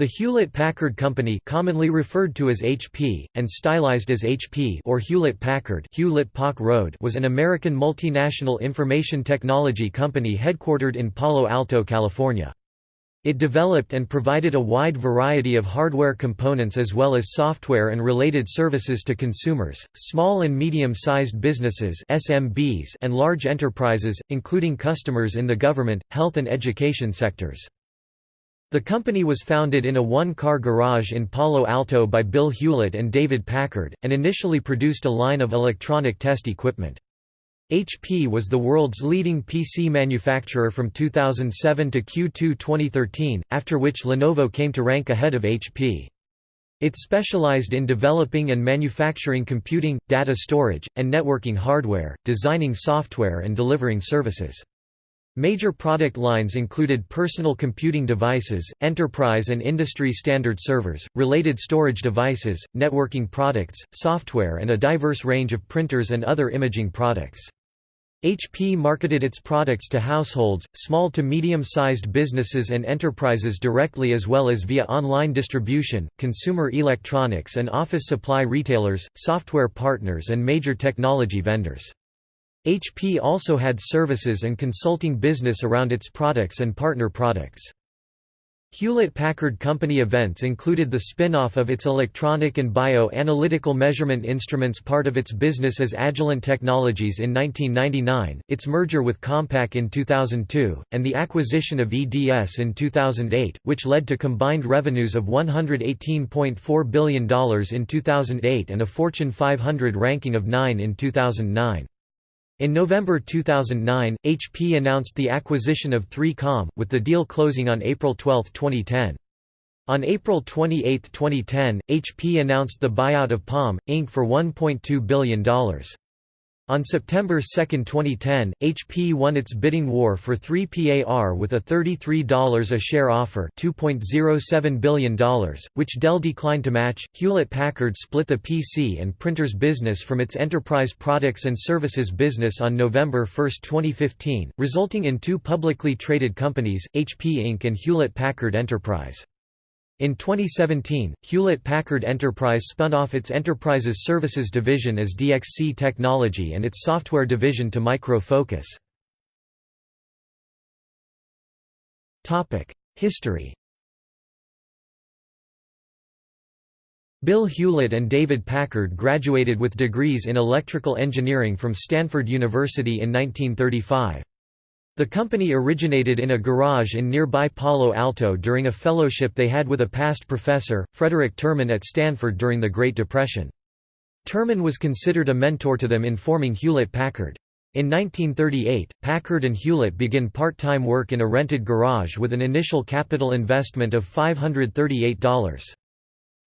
The Hewlett-Packard Company commonly referred to as HP, and stylized as HP or Hewlett-Packard Hewlett was an American multinational information technology company headquartered in Palo Alto, California. It developed and provided a wide variety of hardware components as well as software and related services to consumers, small and medium-sized businesses SMBs and large enterprises, including customers in the government, health and education sectors. The company was founded in a one-car garage in Palo Alto by Bill Hewlett and David Packard, and initially produced a line of electronic test equipment. HP was the world's leading PC manufacturer from 2007 to Q2 2013, after which Lenovo came to rank ahead of HP. It specialized in developing and manufacturing computing, data storage, and networking hardware, designing software and delivering services. Major product lines included personal computing devices, enterprise and industry standard servers, related storage devices, networking products, software and a diverse range of printers and other imaging products. HP marketed its products to households, small to medium-sized businesses and enterprises directly as well as via online distribution, consumer electronics and office supply retailers, software partners and major technology vendors. HP also had services and consulting business around its products and partner products. Hewlett-Packard Company events included the spin-off of its electronic and bio-analytical measurement instruments part of its business as Agilent Technologies in 1999, its merger with Compaq in 2002, and the acquisition of EDS in 2008, which led to combined revenues of $118.4 billion in 2008 and a Fortune 500 ranking of 9 in 2009. In November 2009, HP announced the acquisition of 3Com, with the deal closing on April 12, 2010. On April 28, 2010, HP announced the buyout of Palm, Inc. for $1.2 billion. On September 2, 2010, HP won its bidding war for 3PAR with a $33 a share offer $2.07 billion, which Dell declined to match. Hewlett-Packard split the PC and printers business from its enterprise products and services business on November 1, 2015, resulting in two publicly traded companies, HP Inc. and Hewlett-Packard Enterprise. In 2017, Hewlett-Packard Enterprise spun off its Enterprises Services division as DXC Technology and its software division to Micro Focus. History Bill Hewlett and David Packard graduated with degrees in electrical engineering from Stanford University in 1935. The company originated in a garage in nearby Palo Alto during a fellowship they had with a past professor, Frederick Terman at Stanford during the Great Depression. Terman was considered a mentor to them in forming Hewlett-Packard. In 1938, Packard and Hewlett began part-time work in a rented garage with an initial capital investment of $538.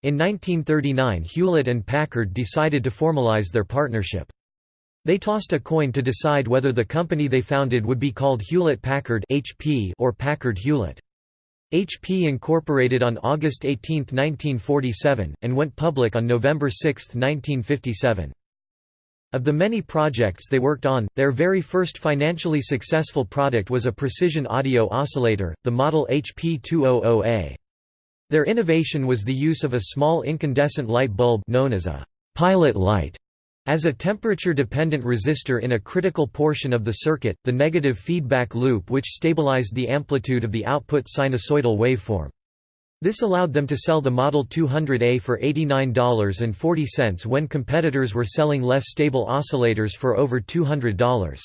In 1939 Hewlett and Packard decided to formalize their partnership. They tossed a coin to decide whether the company they founded would be called Hewlett-Packard or Packard-Hewlett. HP incorporated on August 18, 1947, and went public on November 6, 1957. Of the many projects they worked on, their very first financially successful product was a precision audio oscillator, the model HP200A. Their innovation was the use of a small incandescent light bulb known as a pilot light as a temperature-dependent resistor in a critical portion of the circuit, the negative feedback loop which stabilized the amplitude of the output sinusoidal waveform. This allowed them to sell the Model 200A for $89.40 when competitors were selling less stable oscillators for over $200.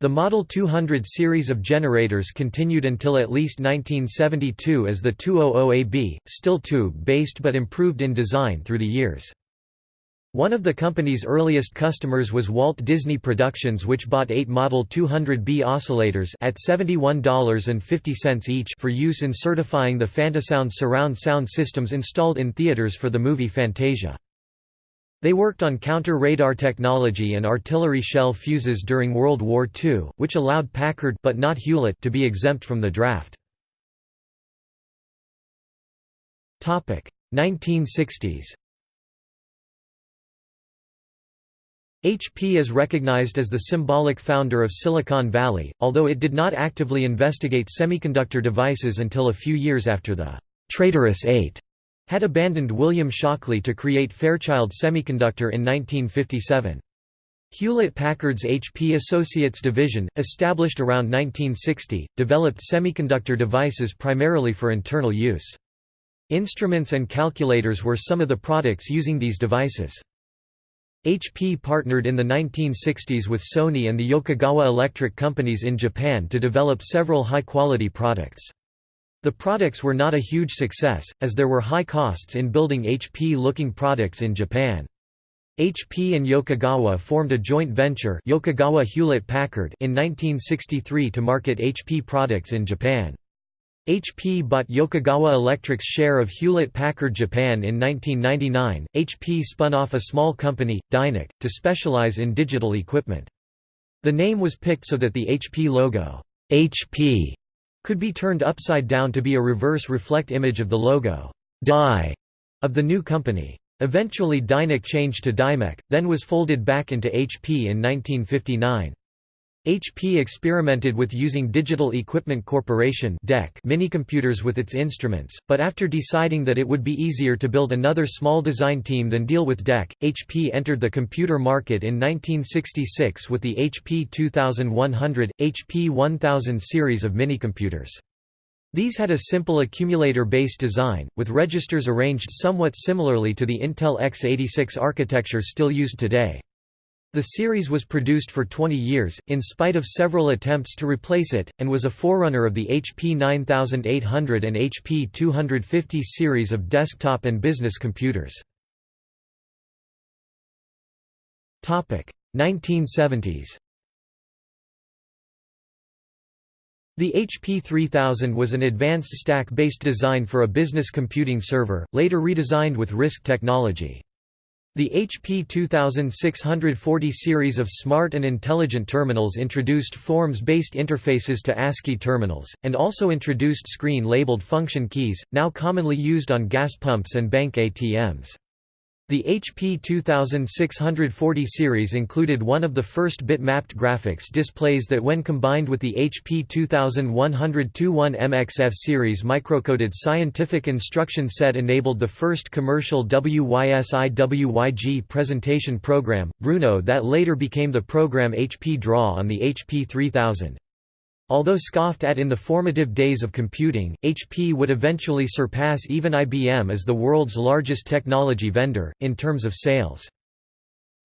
The Model 200 series of generators continued until at least 1972 as the 200AB, still tube-based but improved in design through the years. One of the company's earliest customers was Walt Disney Productions which bought eight Model 200B oscillators at $71.50 each for use in certifying the Fantasound surround sound systems installed in theaters for the movie Fantasia. They worked on counter-radar technology and artillery shell fuses during World War II, which allowed Packard but not Hewlett to be exempt from the draft. 1960s HP is recognized as the symbolic founder of Silicon Valley, although it did not actively investigate semiconductor devices until a few years after the Traitorous Eight had abandoned William Shockley to create Fairchild Semiconductor in 1957. Hewlett-Packard's HP Associates division, established around 1960, developed semiconductor devices primarily for internal use. Instruments and calculators were some of the products using these devices. HP partnered in the 1960s with Sony and the Yokogawa Electric companies in Japan to develop several high-quality products. The products were not a huge success, as there were high costs in building HP-looking products in Japan. HP and Yokogawa formed a joint venture Yokogawa Hewlett-Packard in 1963 to market HP products in Japan. HP bought Yokogawa Electric's share of Hewlett-Packard Japan in 1999. HP spun off a small company, Dynac, to specialize in digital equipment. The name was picked so that the HP logo, HP, could be turned upside down to be a reverse reflect image of the logo, Die, of the new company. Eventually Dynac changed to Dymec, then was folded back into HP in 1959. HP experimented with using Digital Equipment Corporation minicomputers with its instruments, but after deciding that it would be easier to build another small design team than deal with DEC, HP entered the computer market in 1966 with the HP 2100, HP 1000 series of minicomputers. These had a simple accumulator-based design, with registers arranged somewhat similarly to the Intel x86 architecture still used today. The series was produced for 20 years, in spite of several attempts to replace it, and was a forerunner of the HP 9800 and HP 250 series of desktop and business computers. 1970s The HP 3000 was an advanced stack-based design for a business computing server, later redesigned with RISC technology. The HP 2640 series of smart and intelligent terminals introduced forms-based interfaces to ASCII terminals, and also introduced screen-labeled function keys, now commonly used on gas pumps and bank ATMs. The HP 2640 series included one of the first bit-mapped graphics displays that when combined with the HP 2121 MXF series microcoded scientific instruction set enabled the first commercial WYSI-WYG presentation program, Bruno that later became the program HP Draw on the HP 3000. Although scoffed at in the formative days of computing, HP would eventually surpass even IBM as the world's largest technology vendor, in terms of sales.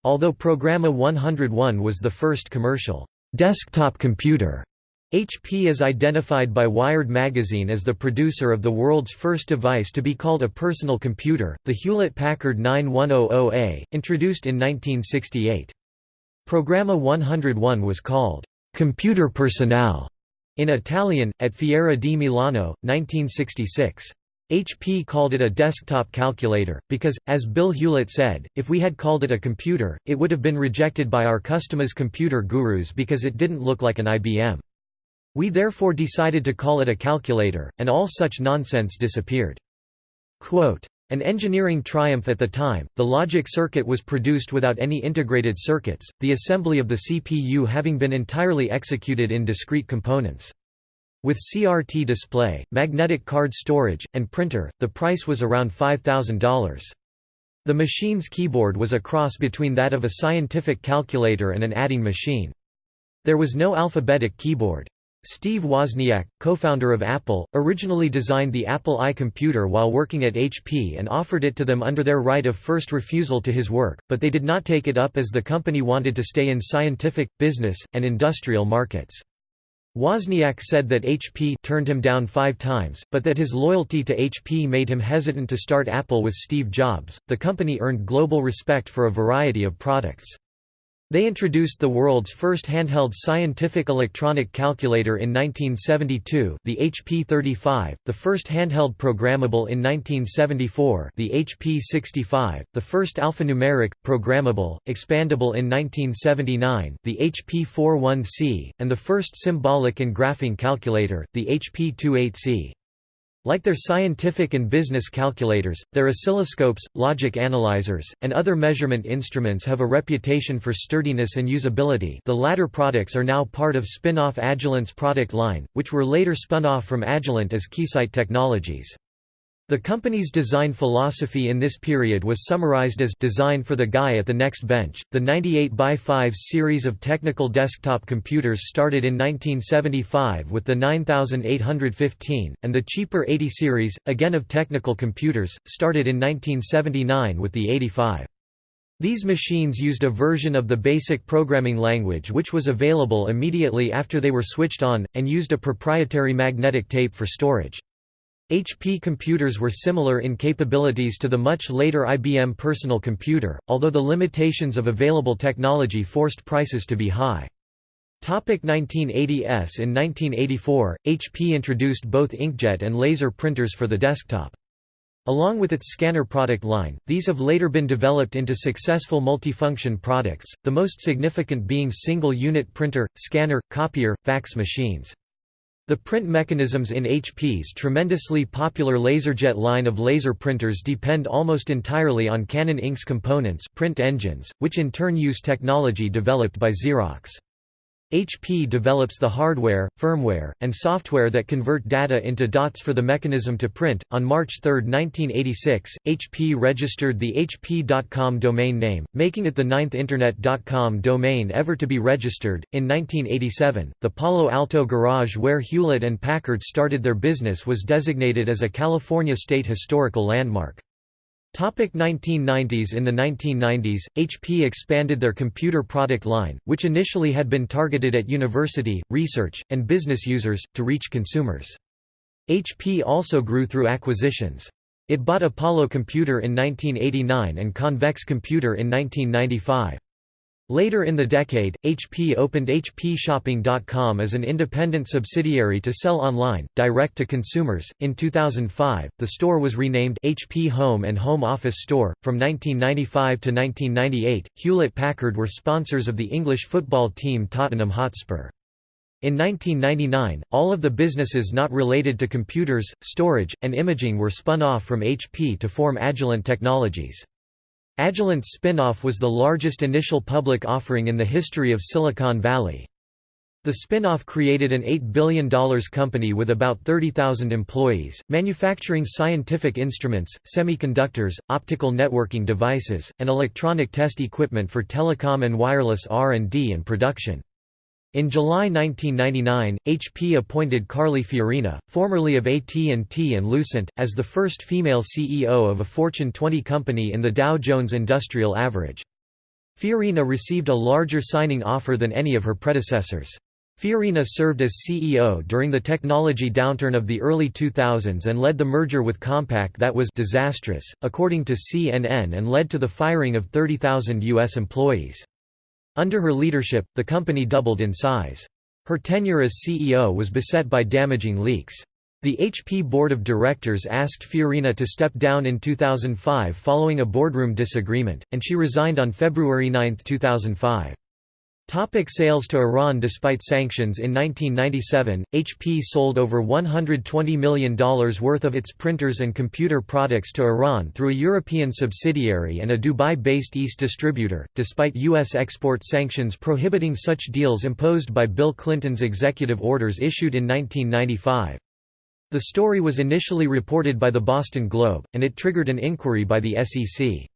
Although Programma 101 was the first commercial desktop computer, HP is identified by Wired magazine as the producer of the world's first device to be called a personal computer, the Hewlett-Packard 9100A, introduced in 1968. Programma 101 was called Computer Personale in Italian, at Fiera di Milano, 1966. HP called it a desktop calculator, because, as Bill Hewlett said, if we had called it a computer, it would have been rejected by our customers' computer gurus because it didn't look like an IBM. We therefore decided to call it a calculator, and all such nonsense disappeared. Quote, an engineering triumph at the time, the logic circuit was produced without any integrated circuits, the assembly of the CPU having been entirely executed in discrete components. With CRT display, magnetic card storage, and printer, the price was around $5,000. The machine's keyboard was a cross between that of a scientific calculator and an adding machine. There was no alphabetic keyboard. Steve Wozniak, co-founder of Apple, originally designed the Apple I computer while working at HP and offered it to them under their right of first refusal to his work, but they did not take it up as the company wanted to stay in scientific, business, and industrial markets. Wozniak said that HP turned him down five times, but that his loyalty to HP made him hesitant to start Apple with Steve Jobs. The company earned global respect for a variety of products. They introduced the world's first handheld scientific electronic calculator in 1972 the HP 35, the first handheld programmable in 1974 the HP 65, the first alphanumeric, programmable, expandable in 1979 the HP 41C, and the first symbolic and graphing calculator, the HP 28C. Like their scientific and business calculators, their oscilloscopes, logic analyzers, and other measurement instruments have a reputation for sturdiness and usability the latter products are now part of spin-off Agilent's product line, which were later spun off from Agilent as Keysight Technologies. The company's design philosophy in this period was summarized as design for the guy at the next bench. The 98 by 5 series of technical desktop computers started in 1975 with the 9815, and the cheaper 80 series, again of technical computers, started in 1979 with the 85. These machines used a version of the BASIC programming language which was available immediately after they were switched on, and used a proprietary magnetic tape for storage. HP computers were similar in capabilities to the much later IBM personal computer, although the limitations of available technology forced prices to be high. 1980s In 1984, HP introduced both inkjet and laser printers for the desktop. Along with its scanner product line, these have later been developed into successful multifunction products, the most significant being single-unit printer, scanner, copier, fax machines. The print mechanisms in HP's tremendously popular LaserJet line of laser printers depend almost entirely on Canon Inc.'s components print engines, which in turn use technology developed by Xerox. HP develops the hardware, firmware, and software that convert data into dots for the mechanism to print. On March 3, 1986, HP registered the HP.com domain name, making it the ninth Internet.com domain ever to be registered. In 1987, the Palo Alto garage where Hewlett and Packard started their business was designated as a California State Historical Landmark. 1990s In the 1990s, HP expanded their computer product line, which initially had been targeted at university, research, and business users, to reach consumers. HP also grew through acquisitions. It bought Apollo Computer in 1989 and Convex Computer in 1995. Later in the decade, HP opened HPShopping.com as an independent subsidiary to sell online, direct to consumers. In 2005, the store was renamed HP Home and Home Office Store. From 1995 to 1998, Hewlett Packard were sponsors of the English football team Tottenham Hotspur. In 1999, all of the businesses not related to computers, storage, and imaging were spun off from HP to form Agilent Technologies. Agilent's spin-off was the largest initial public offering in the history of Silicon Valley. The spin-off created an $8 billion company with about 30,000 employees, manufacturing scientific instruments, semiconductors, optical networking devices, and electronic test equipment for telecom and wireless R&D and production. In July 1999, HP appointed Carly Fiorina, formerly of AT&T and Lucent, as the first female CEO of a Fortune 20 company in the Dow Jones Industrial Average. Fiorina received a larger signing offer than any of her predecessors. Fiorina served as CEO during the technology downturn of the early 2000s and led the merger with Compaq that was disastrous, according to CNN and led to the firing of 30,000 U.S. employees. Under her leadership, the company doubled in size. Her tenure as CEO was beset by damaging leaks. The HP board of directors asked Fiorina to step down in 2005 following a boardroom disagreement, and she resigned on February 9, 2005. Topic sales to Iran Despite sanctions in 1997, HP sold over $120 million worth of its printers and computer products to Iran through a European subsidiary and a Dubai-based East distributor, despite U.S. export sanctions prohibiting such deals imposed by Bill Clinton's executive orders issued in 1995. The story was initially reported by the Boston Globe, and it triggered an inquiry by the SEC.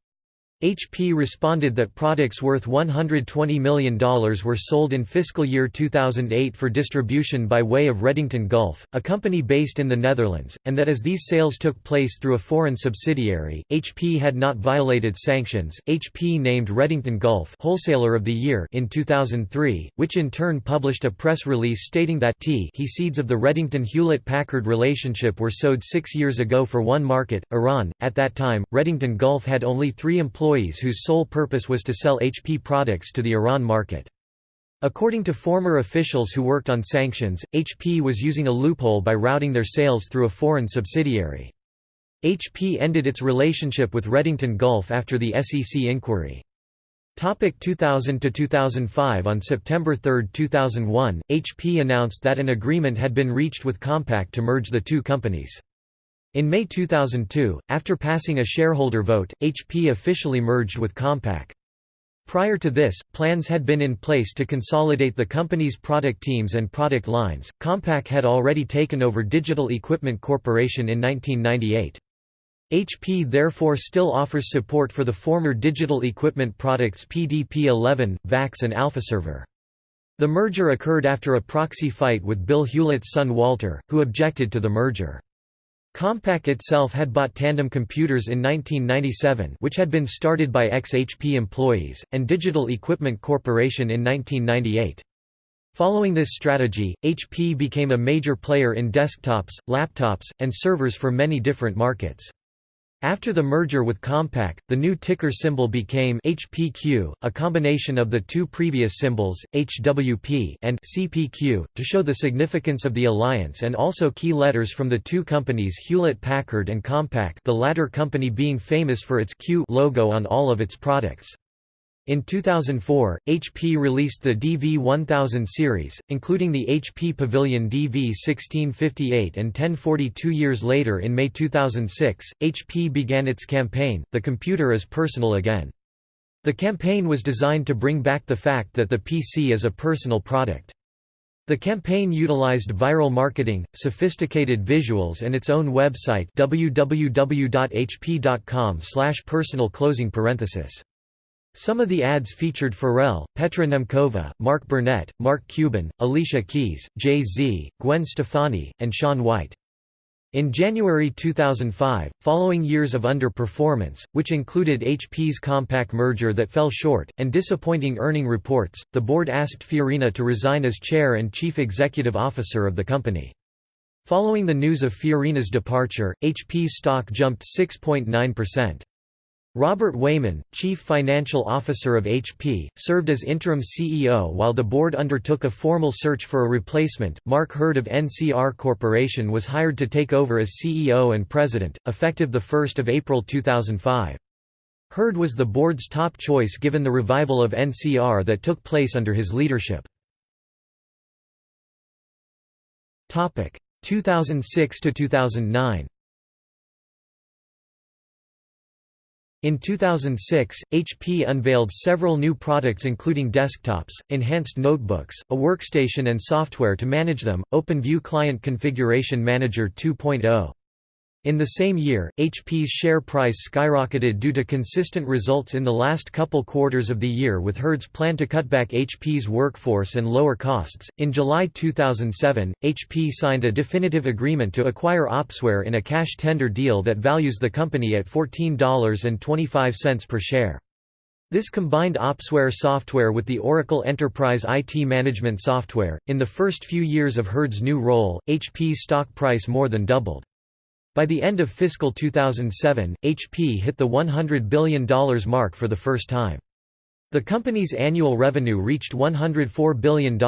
HP responded that products worth $120 million were sold in fiscal year 2008 for distribution by way of Redington Gulf, a company based in the Netherlands, and that as these sales took place through a foreign subsidiary, HP had not violated sanctions. HP named Redington Gulf Wholesaler of the Year in 2003, which in turn published a press release stating that T he seeds of the Redington Hewlett-Packard relationship were sowed six years ago for one market, Iran. At that time, Redington Gulf had only three employees employees whose sole purpose was to sell HP products to the Iran market. According to former officials who worked on sanctions, HP was using a loophole by routing their sales through a foreign subsidiary. HP ended its relationship with Redington Gulf after the SEC inquiry. Topic 2000 to 2005 On September 3, 2001, HP announced that an agreement had been reached with Compaq to merge the two companies. In May 2002, after passing a shareholder vote, HP officially merged with Compaq. Prior to this, plans had been in place to consolidate the company's product teams and product lines. Compaq had already taken over Digital Equipment Corporation in 1998. HP therefore still offers support for the former Digital Equipment products PDP-11, VAX and AlphaServer. The merger occurred after a proxy fight with Bill Hewlett's son Walter, who objected to the merger. Compaq itself had bought Tandem Computers in 1997 which had been started by ex-HP employees, and Digital Equipment Corporation in 1998. Following this strategy, HP became a major player in desktops, laptops, and servers for many different markets. After the merger with Compaq, the new ticker symbol became HPQ, a combination of the two previous symbols, HWP and CPQ, to show the significance of the alliance and also key letters from the two companies Hewlett-Packard and Compaq the latter company being famous for its Q logo on all of its products. In 2004, HP released the DV1000 series, including the HP Pavilion DV1658 and 1040 two years later in May 2006, HP began its campaign, The Computer is Personal Again. The campaign was designed to bring back the fact that the PC is a personal product. The campaign utilized viral marketing, sophisticated visuals and its own website www.hp.com slash personal closing parenthesis. Some of the ads featured Pharrell, Petra Nemcova, Mark Burnett, Mark Cuban, Alicia Keys, Jay-Z, Gwen Stefani, and Shaun White. In January 2005, following years of underperformance, which included HP's Compaq merger that fell short, and disappointing earning reports, the board asked Fiorina to resign as chair and chief executive officer of the company. Following the news of Fiorina's departure, HP's stock jumped 6.9%. Robert Wayman, chief financial officer of HP, served as interim CEO while the board undertook a formal search for a replacement. Mark Hurd of NCR Corporation was hired to take over as CEO and president, effective 1 April 2005. Hurd was the board's top choice given the revival of NCR that took place under his leadership. 2006 to 2009 In 2006, HP unveiled several new products including desktops, enhanced notebooks, a workstation and software to manage them, OpenView Client Configuration Manager 2.0. In the same year, HP's share price skyrocketed due to consistent results in the last couple quarters of the year with Hurd's plan to cut back HP's workforce and lower costs. In July 2007, HP signed a definitive agreement to acquire Opsware in a cash tender deal that values the company at $14.25 per share. This combined Opsware software with the Oracle Enterprise IT Management software. In the first few years of Hurd's new role, HP's stock price more than doubled. By the end of fiscal 2007, HP hit the $100 billion mark for the first time. The company's annual revenue reached $104 billion,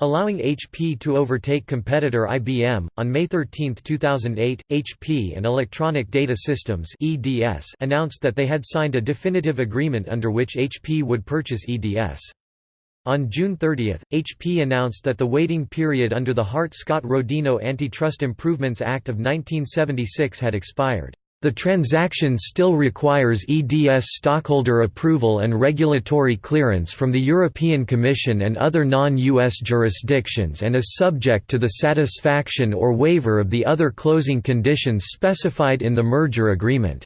allowing HP to overtake competitor IBM. On May 13, 2008, HP and Electronic Data Systems (EDS) announced that they had signed a definitive agreement under which HP would purchase EDS. On June 30, HP announced that the waiting period under the Hart-Scott-Rodino Antitrust Improvements Act of 1976 had expired. The transaction still requires EDS stockholder approval and regulatory clearance from the European Commission and other non-US jurisdictions and is subject to the satisfaction or waiver of the other closing conditions specified in the merger agreement.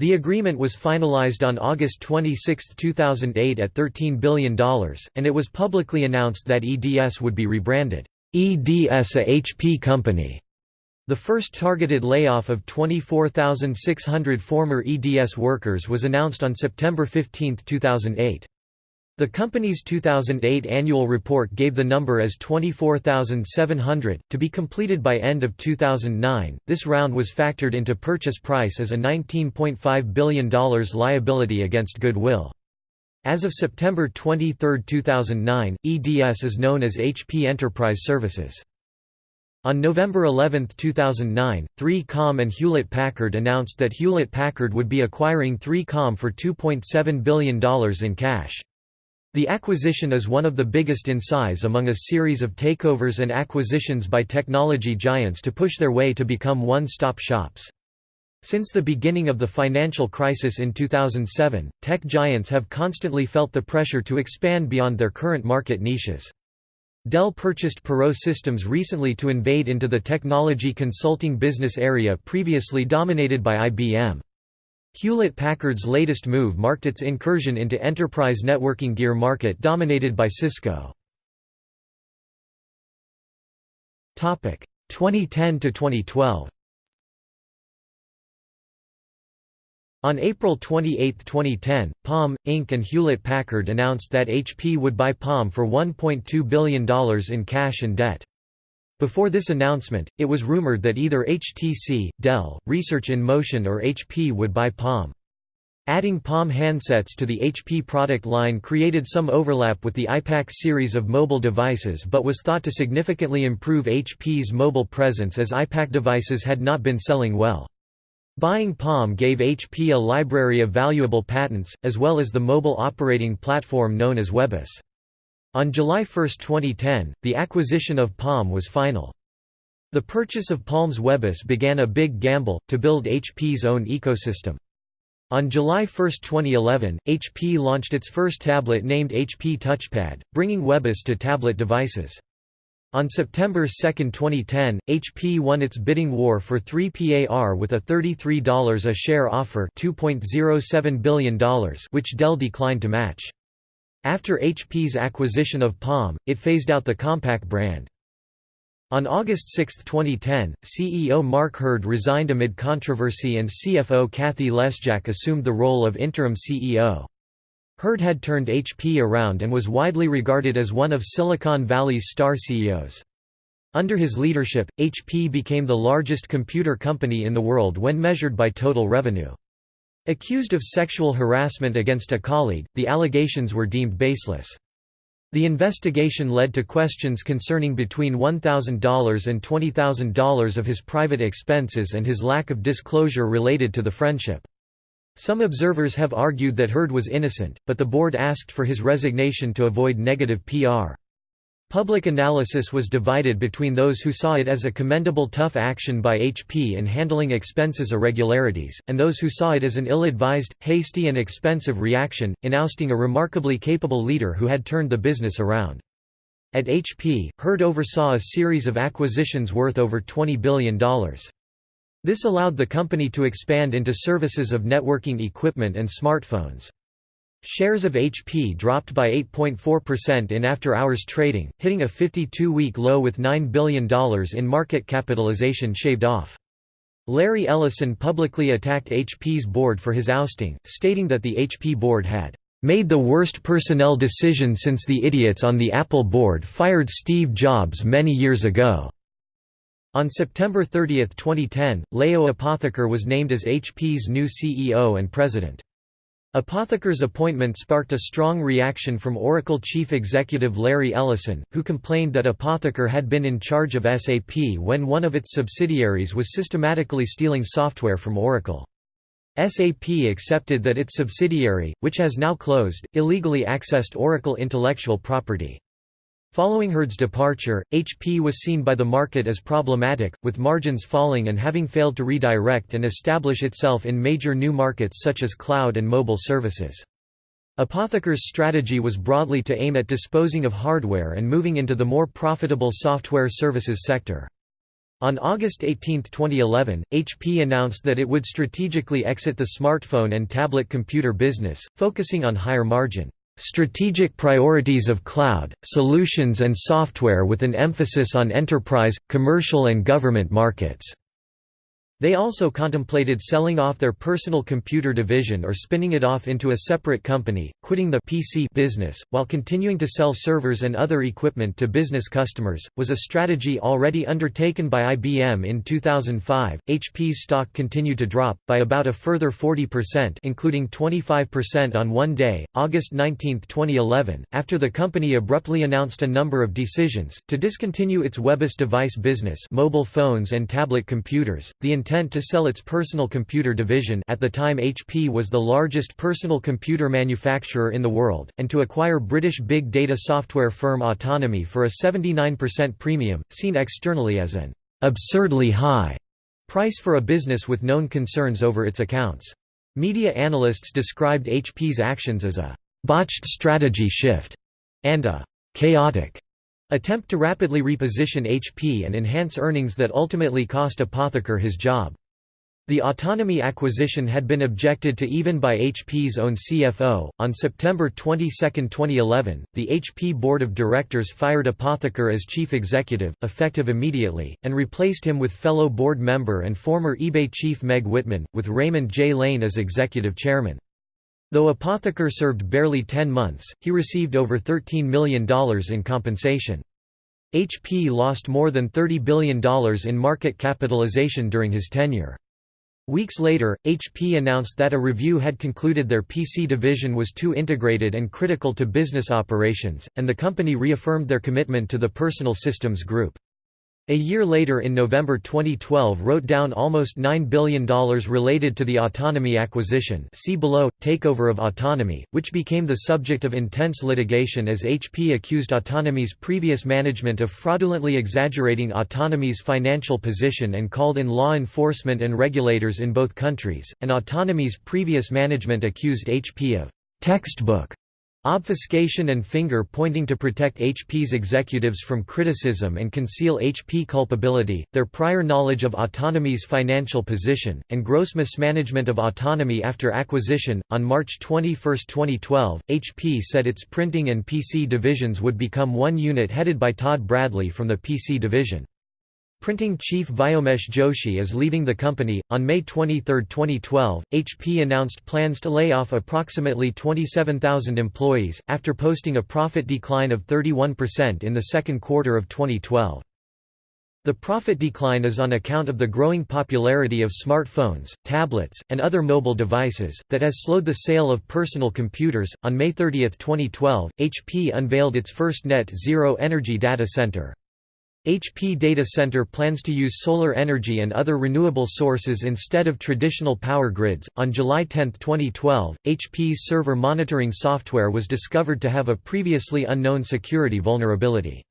The agreement was finalized on August 26, 2008 at $13 billion, and it was publicly announced that EDS would be rebranded, EDS a HP company. The first targeted layoff of 24,600 former EDS workers was announced on September 15, 2008. The company's 2008 annual report gave the number as 24,700, to be completed by end of 2009. This round was factored into purchase price as a $19.5 billion liability against goodwill. As of September 23, 2009, EDS is known as HP Enterprise Services. On November 11, 2009, 3Com and Hewlett-Packard announced that Hewlett-Packard would be acquiring 3Com for $2.7 billion in cash. The acquisition is one of the biggest in size among a series of takeovers and acquisitions by technology giants to push their way to become one-stop shops. Since the beginning of the financial crisis in 2007, tech giants have constantly felt the pressure to expand beyond their current market niches. Dell purchased Perot Systems recently to invade into the technology consulting business area previously dominated by IBM. Hewlett-Packard's latest move marked its incursion into enterprise networking gear market dominated by Cisco. 2010 to 2012 On April 28, 2010, Palm, Inc. and Hewlett-Packard announced that HP would buy Palm for $1.2 billion in cash and debt. Before this announcement, it was rumored that either HTC, Dell, Research in Motion or HP would buy Palm. Adding Palm handsets to the HP product line created some overlap with the iPAQ series of mobile devices but was thought to significantly improve HP's mobile presence as iPAQ devices had not been selling well. Buying Palm gave HP a library of valuable patents, as well as the mobile operating platform known as webOS. On July 1, 2010, the acquisition of Palm was final. The purchase of Palm's webOS began a big gamble, to build HP's own ecosystem. On July 1, 2011, HP launched its first tablet named HP Touchpad, bringing webOS to tablet devices. On September 2, 2010, HP won its bidding war for 3PAR with a $33 a share offer $2.07 billion which Dell declined to match. After HP's acquisition of Palm, it phased out the Compaq brand. On August 6, 2010, CEO Mark Hurd resigned amid controversy and CFO Cathie Lesjak assumed the role of interim CEO. Hurd had turned HP around and was widely regarded as one of Silicon Valley's star CEOs. Under his leadership, HP became the largest computer company in the world when measured by total revenue. Accused of sexual harassment against a colleague, the allegations were deemed baseless. The investigation led to questions concerning between $1,000 and $20,000 of his private expenses and his lack of disclosure related to the friendship. Some observers have argued that Hurd was innocent, but the board asked for his resignation to avoid negative PR. Public analysis was divided between those who saw it as a commendable tough action by HP in handling expenses irregularities, and those who saw it as an ill-advised, hasty and expensive reaction, in ousting a remarkably capable leader who had turned the business around. At HP, Hurd oversaw a series of acquisitions worth over $20 billion. This allowed the company to expand into services of networking equipment and smartphones. Shares of HP dropped by 8.4% in after-hours trading, hitting a 52-week low with $9 billion in market capitalization shaved off. Larry Ellison publicly attacked HP's board for his ousting, stating that the HP board had made the worst personnel decision since the idiots on the Apple board fired Steve Jobs many years ago. On September 30, 2010, Leo Apotheker was named as HP's new CEO and president. Apotheker's appointment sparked a strong reaction from Oracle chief executive Larry Ellison, who complained that Apotheker had been in charge of SAP when one of its subsidiaries was systematically stealing software from Oracle. SAP accepted that its subsidiary, which has now closed, illegally accessed Oracle intellectual property. Following Hurd's departure, HP was seen by the market as problematic, with margins falling and having failed to redirect and establish itself in major new markets such as cloud and mobile services. Apotheker's strategy was broadly to aim at disposing of hardware and moving into the more profitable software services sector. On August 18, 2011, HP announced that it would strategically exit the smartphone and tablet computer business, focusing on higher margin strategic priorities of cloud, solutions and software with an emphasis on enterprise, commercial and government markets. They also contemplated selling off their personal computer division or spinning it off into a separate company, quitting the PC business, while continuing to sell servers and other equipment to business customers, was a strategy already undertaken by IBM in 2005. HP's stock continued to drop, by about a further 40%, including 25% on one day, August 19, 2011, after the company abruptly announced a number of decisions to discontinue its webOS device business, mobile phones and tablet computers. The intent to sell its personal computer division at the time HP was the largest personal computer manufacturer in the world, and to acquire British big data software firm Autonomy for a 79% premium, seen externally as an absurdly high price for a business with known concerns over its accounts. Media analysts described HP's actions as a botched strategy shift and a chaotic attempt to rapidly reposition HP and enhance earnings that ultimately cost Apotheker his job. The Autonomy acquisition had been objected to even by HP's own CFO. On September 22, 2011, the HP board of directors fired Apotheker as chief executive, effective immediately, and replaced him with fellow board member and former eBay chief Meg Whitman, with Raymond J. Lane as executive chairman. Though Apotheker served barely 10 months, he received over $13 million in compensation. HP lost more than $30 billion in market capitalization during his tenure. Weeks later, HP announced that a review had concluded their PC division was too integrated and critical to business operations, and the company reaffirmed their commitment to the Personal Systems Group. A year later in November 2012 wrote down almost $9 billion related to the Autonomy acquisition see below, takeover of Autonomy, which became the subject of intense litigation as HP accused Autonomy's previous management of fraudulently exaggerating Autonomy's financial position and called in law enforcement and regulators in both countries, and Autonomy's previous management accused HP of textbook Obfuscation and finger-pointing to protect HP's executives from criticism and conceal HP culpability, their prior knowledge of Autonomy's financial position, and gross mismanagement of Autonomy after acquisition. On March 21, 2012, HP said its printing and PC divisions would become one unit headed by Todd Bradley from the PC division. Printing chief Vyomesh Joshi is leaving the company. On May 23, 2012, HP announced plans to lay off approximately 27,000 employees, after posting a profit decline of 31% in the second quarter of 2012. The profit decline is on account of the growing popularity of smartphones, tablets, and other mobile devices, that has slowed the sale of personal computers. On May 30, 2012, HP unveiled its first net zero energy data center. HP Data Center plans to use solar energy and other renewable sources instead of traditional power grids. On July 10, 2012, HP's server monitoring software was discovered to have a previously unknown security vulnerability.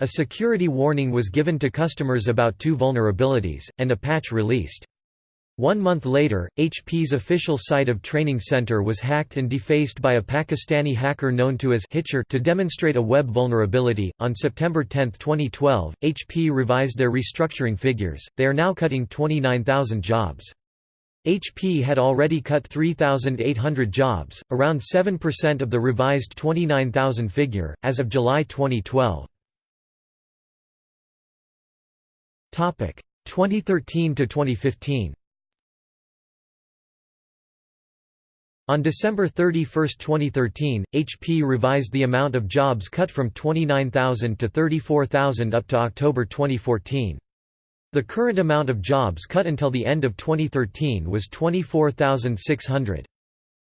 A security warning was given to customers about two vulnerabilities, and a patch released. One month later, HP's official site of training center was hacked and defaced by a Pakistani hacker known to as Hitcher to demonstrate a web vulnerability. On September 10, 2012, HP revised their restructuring figures. They are now cutting 29,000 jobs. HP had already cut 3,800 jobs, around 7% of the revised 29,000 figure, as of July 2012. 2013 to 2015 On December 31, 2013, HP revised the amount of jobs cut from 29,000 to 34,000 up to October 2014. The current amount of jobs cut until the end of 2013 was 24,600.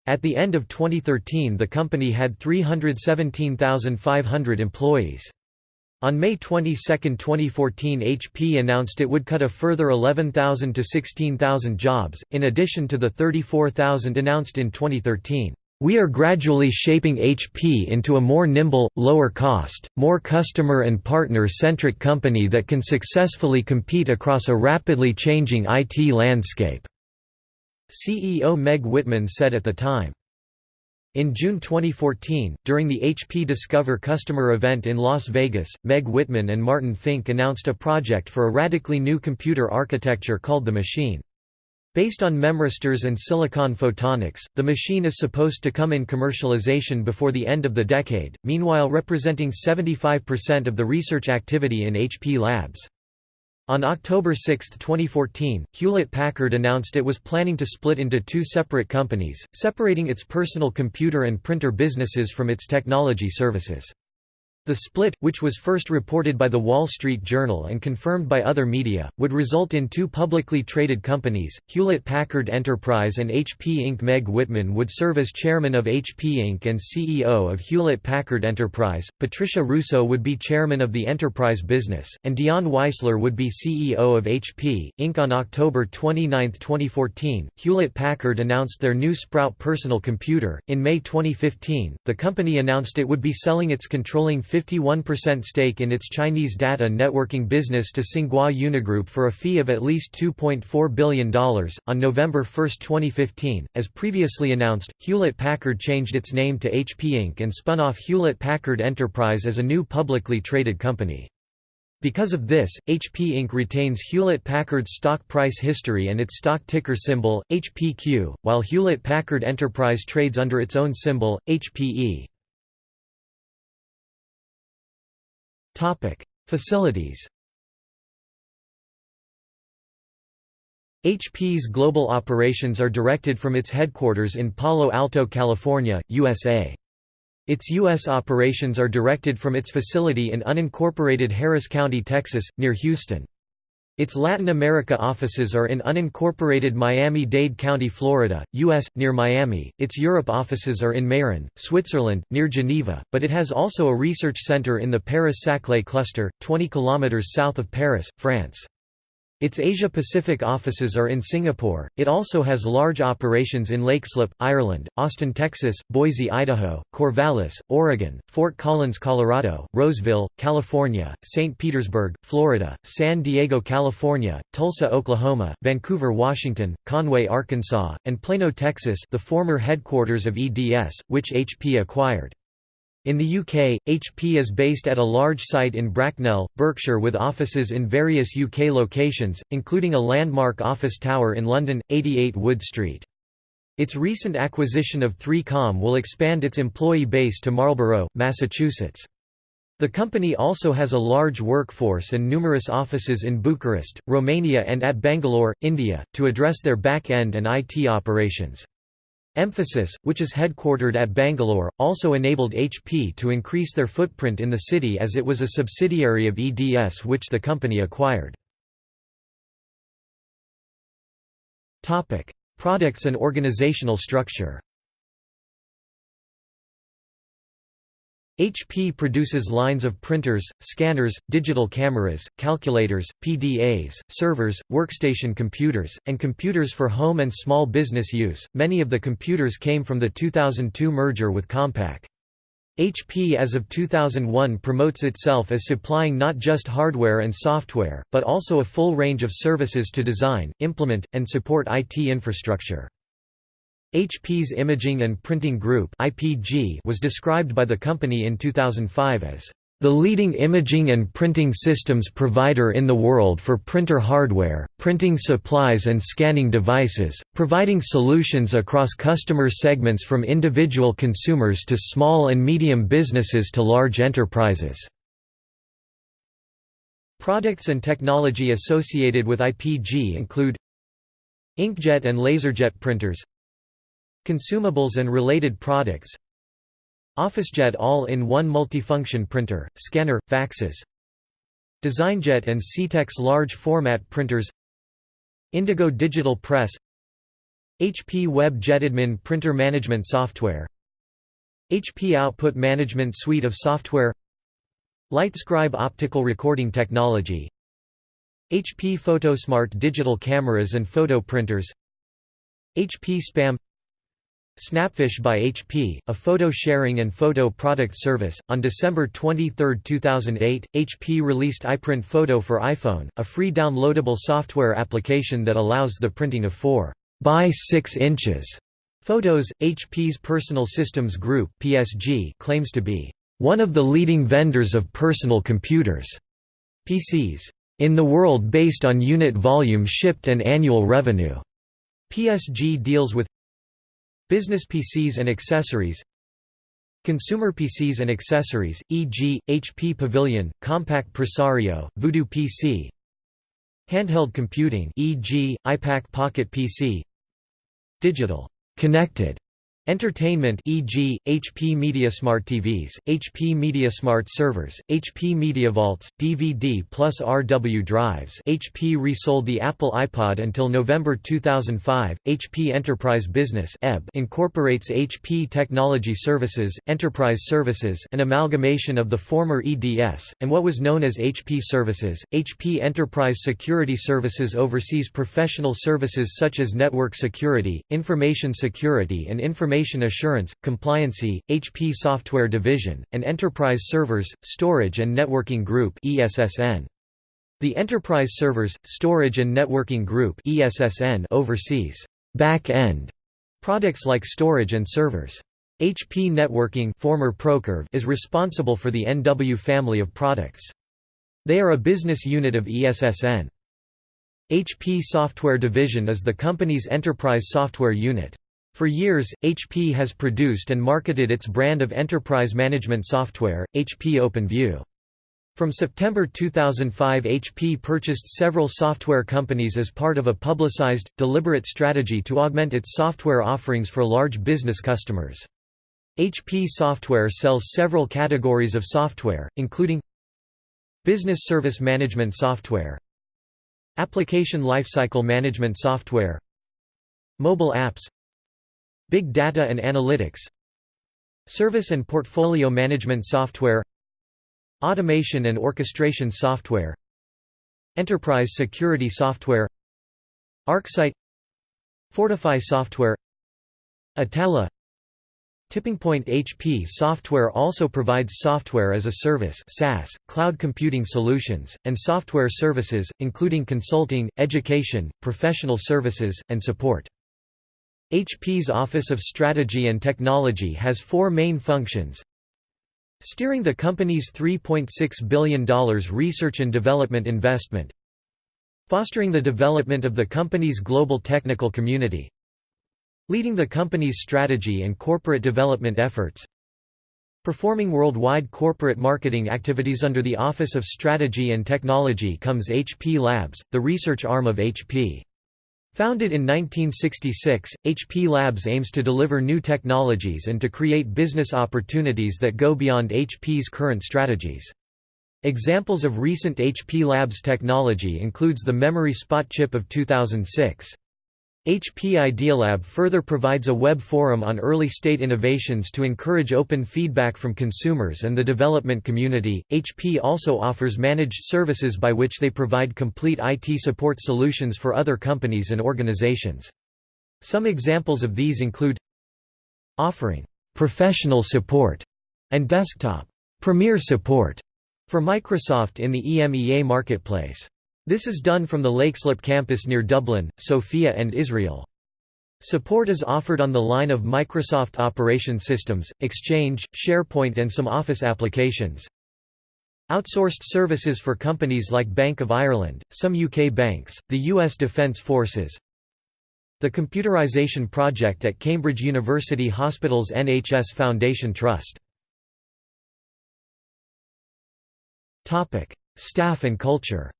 At the end of 2013 the company had 317,500 employees. On May 22, 2014 HP announced it would cut a further 11,000 to 16,000 jobs, in addition to the 34,000 announced in 2013. We are gradually shaping HP into a more nimble, lower-cost, more customer and partner-centric company that can successfully compete across a rapidly changing IT landscape," CEO Meg Whitman said at the time. In June 2014, during the HP Discover customer event in Las Vegas, Meg Whitman and Martin Fink announced a project for a radically new computer architecture called the Machine. Based on memristors and silicon photonics, the machine is supposed to come in commercialization before the end of the decade, meanwhile representing 75% of the research activity in HP labs. On October 6, 2014, Hewlett-Packard announced it was planning to split into two separate companies, separating its personal computer and printer businesses from its technology services. The split, which was first reported by The Wall Street Journal and confirmed by other media, would result in two publicly traded companies, Hewlett-Packard Enterprise and HP Inc. Meg Whitman would serve as chairman of HP Inc. and CEO of Hewlett-Packard Enterprise, Patricia Russo would be chairman of the enterprise business, and Dion Weisler would be CEO of HP, Inc. On October 29, 2014, Hewlett-Packard announced their new Sprout personal computer. In May 2015, the company announced it would be selling its controlling 51% stake in its Chinese data networking business to Tsinghua Unigroup for a fee of at least $2.4 billion. On November 1, 2015, as previously announced, Hewlett Packard changed its name to HP Inc. and spun off Hewlett Packard Enterprise as a new publicly traded company. Because of this, HP Inc. retains Hewlett-Packard's stock price history and its stock ticker symbol, HPQ, while Hewlett-Packard Enterprise trades under its own symbol, HPE. Facilities HP's global operations are directed from its headquarters in Palo Alto, California, USA. Its U.S. operations are directed from its facility in unincorporated Harris County, Texas, near Houston. Its Latin America offices are in unincorporated Miami-Dade County, Florida, U.S., near Miami. Its Europe offices are in Meyrin, Switzerland, near Geneva, but it has also a research center in the Paris-Saclay cluster, 20 km south of Paris, France. Its Asia-Pacific offices are in Singapore. It also has large operations in Leixlip, Ireland, Austin, Texas, Boise, Idaho, Corvallis, Oregon, Fort Collins, Colorado, Roseville, California, St. Petersburg, Florida, San Diego, California, Tulsa, Oklahoma, Vancouver, Washington, Conway, Arkansas, and Plano, Texas, the former headquarters of EDS, which HP acquired. In the UK, HP is based at a large site in Bracknell, Berkshire with offices in various UK locations, including a landmark office tower in London, 88 Wood Street. Its recent acquisition of 3Com will expand its employee base to Marlborough, Massachusetts. The company also has a large workforce and numerous offices in Bucharest, Romania and at Bangalore, India, to address their back-end and IT operations. Mphasis, which is headquartered at Bangalore, also enabled HP to increase their footprint in the city as it was a subsidiary of EDS which the company acquired. Products and organizational structure HP produces lines of printers, scanners, digital cameras, calculators, PDAs, servers, workstation computers, and computers for home and small business use. Many of the computers came from the 2002 merger with Compaq. HP as of 2001 promotes itself as supplying not just hardware and software, but also a full range of services to design, implement, and support IT infrastructure. HP's Imaging and Printing Group was described by the company in 2005 as the leading imaging and printing systems provider in the world for printer hardware, printing supplies and scanning devices, providing solutions across customer segments from individual consumers to small and medium businesses to large enterprises. Products and technology associated with IPG include inkjet and laserjet printers Consumables and related products. OfficeJet all-in-one multifunction printer, scanner, faxes. DesignJet and Scitex large format printers. Indigo Digital Press. HP Web JetAdmin printer management software. HP Output Management Suite of software. LightScribe optical recording technology. HP PhotoSmart digital cameras and photo printers. HP Spam Snapfish by HP, a photo sharing and photo product service. On December 23, 2008, HP released iPrint Photo for iPhone, a free downloadable software application that allows the printing of 4 by 6 inches photos. HP's Personal Systems Group (PSG) claims to be one of the leading vendors of personal computers (PCs) in the world based on unit volume shipped and annual revenue. PSG deals with Business PCs and accessories Consumer PCs and accessories, e.g., HP Pavilion, Compaq Presario, Voodoo PC Handheld computing e.g., iPAQ Pocket PC Digital connected Entertainment e.g., HP MediaSmart TVs, HP MediaSmart servers, HP MediaVaults, DVD plus RW drives HP resold the Apple iPod until November 2005. HP Enterprise Business incorporates HP Technology Services, Enterprise Services an amalgamation of the former EDS, and what was known as HP Services. HP Enterprise Security Services oversees professional services such as network security, information security and information Information Assurance, Compliancy, HP Software Division, and Enterprise Servers, Storage and Networking Group The Enterprise Servers, Storage and Networking Group oversees back-end products like storage and servers. HP Networking former Procurve is responsible for the NW family of products. They are a business unit of ESSN. HP Software Division is the company's enterprise software unit. For years, HP has produced and marketed its brand of enterprise management software, HP OpenView. From September 2005 HP purchased several software companies as part of a publicized, deliberate strategy to augment its software offerings for large business customers. HP Software sells several categories of software, including Business Service Management Software Application Lifecycle Management Software Mobile apps Big Data and Analytics Service and Portfolio Management Software Automation and Orchestration Software Enterprise Security Software ArcSight Fortify Software Atalla TippingPoint HP Software also provides software as a service SaaS, cloud computing solutions, and software services, including consulting, education, professional services, and support. HP's Office of Strategy and Technology has four main functions. Steering the company's $3.6 billion research and development investment. Fostering the development of the company's global technical community. Leading the company's strategy and corporate development efforts. Performing worldwide corporate marketing activities under the Office of Strategy and Technology comes HP Labs, the research arm of HP. Founded in 1966, HP Labs aims to deliver new technologies and to create business opportunities that go beyond HP's current strategies. Examples of recent HP Labs technology includes the Memory Spot chip of 2006. HP Idealab further provides a web forum on early-state innovations to encourage open feedback from consumers and the development community. HP also offers managed services by which they provide complete IT support solutions for other companies and organizations. Some examples of these include offering professional support and desktop premier support for Microsoft in the EMEA marketplace. This is done from the Leixlip campus near Dublin, Sofia and Israel. Support is offered on the line of Microsoft Operation Systems, Exchange, SharePoint and some Office applications. Outsourced services for companies like Bank of Ireland, some UK banks, the US Defence Forces. The Computerization Project at Cambridge University Hospitals NHS Foundation Trust. Staff and culture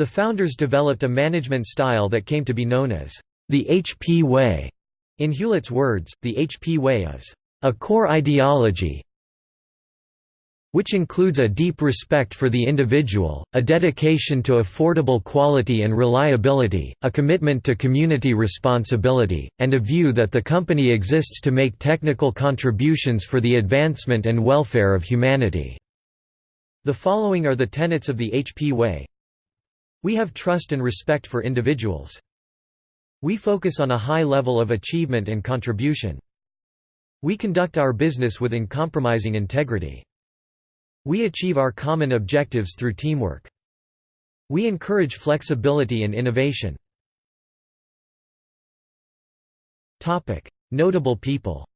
The founders developed a management style that came to be known as the HP Way. In Hewlett's words, the HP Way is a core ideology which includes a deep respect for the individual, a dedication to affordable quality and reliability, a commitment to community responsibility, and a view that the company exists to make technical contributions for the advancement and welfare of humanity." The following are the tenets of the HP Way we have trust and respect for individuals. We focus on a high level of achievement and contribution. We conduct our business with uncompromising integrity. We achieve our common objectives through teamwork. We encourage flexibility and innovation. Notable people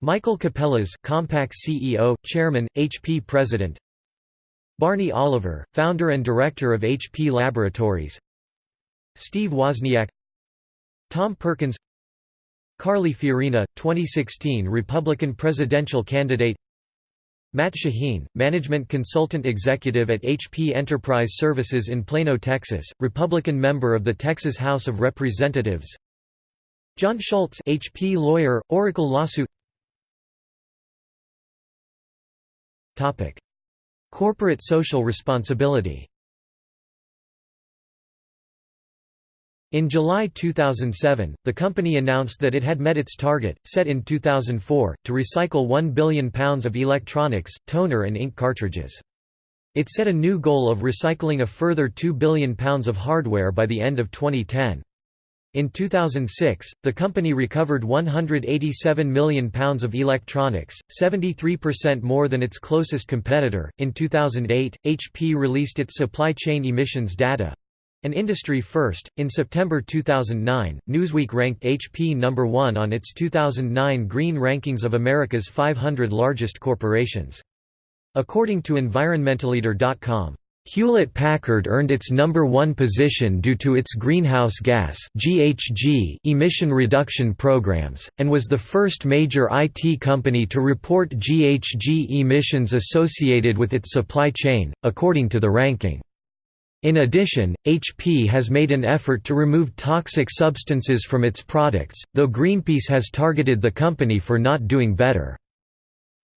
Michael Capellas Compaq CEO, Chairman, HP President Barney Oliver, founder and director of HP Laboratories. Steve Wozniak. Tom Perkins. Carly Fiorina, 2016 Republican presidential candidate. Matt Shaheen, management consultant executive at HP Enterprise Services in Plano, Texas, Republican member of the Texas House of Representatives. John Schultz HP lawyer, Oracle lawsuit. Topic Corporate social responsibility In July 2007, the company announced that it had met its target, set in 2004, to recycle 1 billion pounds of electronics, toner and ink cartridges. It set a new goal of recycling a further £2 billion of hardware by the end of 2010. In 2006, the company recovered £187 million of electronics, 73% more than its closest competitor. In 2008, HP released its supply chain emissions data an industry first. In September 2009, Newsweek ranked HP number 1 on its 2009 Green Rankings of America's 500 largest corporations. According to environmentaleader.com, Hewlett-Packard earned its number one position due to its greenhouse gas emission reduction programs, and was the first major IT company to report GHG emissions associated with its supply chain, according to the ranking. In addition, HP has made an effort to remove toxic substances from its products, though Greenpeace has targeted the company for not doing better.